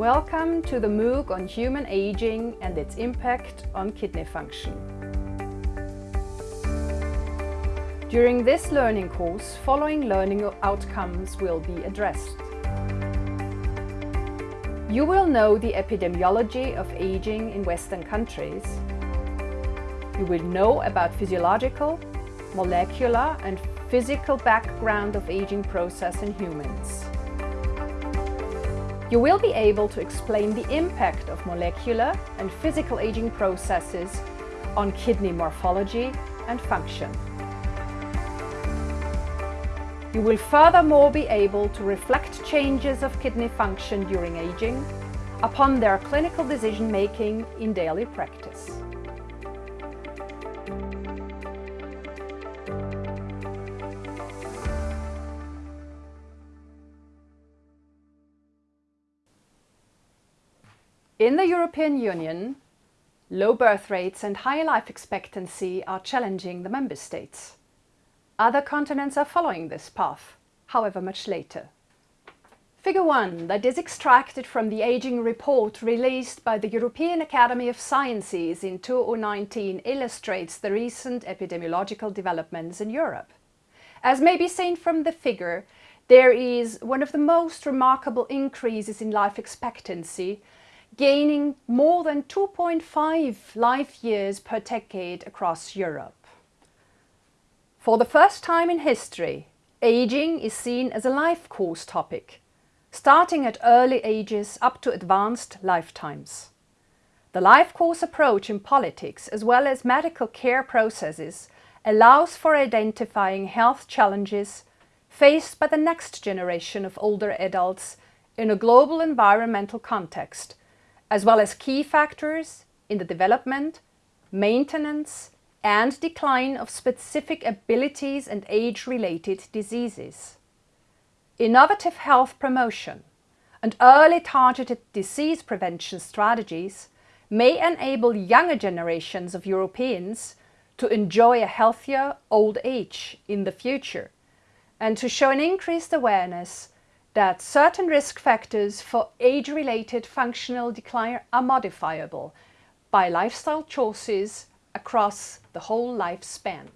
Welcome to the MOOC on human aging and its impact on kidney function. During this learning course, following learning outcomes will be addressed. You will know the epidemiology of aging in Western countries. You will know about physiological, molecular and physical background of aging process in humans. You will be able to explain the impact of molecular and physical aging processes on kidney morphology and function. You will furthermore be able to reflect changes of kidney function during aging upon their clinical decision-making in daily practice. In the European Union, low birth rates and high life expectancy are challenging the member states. Other continents are following this path, however much later. Figure 1 that is extracted from the Aging Report released by the European Academy of Sciences in 2019 illustrates the recent epidemiological developments in Europe. As may be seen from the figure, there is one of the most remarkable increases in life expectancy, gaining more than 2.5 life years per decade across Europe. For the first time in history, aging is seen as a life course topic, starting at early ages up to advanced lifetimes. The life course approach in politics as well as medical care processes allows for identifying health challenges faced by the next generation of older adults in a global environmental context, as well as key factors in the development, maintenance and decline of specific abilities and age-related diseases. Innovative health promotion and early targeted disease prevention strategies may enable younger generations of Europeans to enjoy a healthier old age in the future and to show an increased awareness that certain risk factors for age-related functional decline are modifiable by lifestyle choices across the whole lifespan.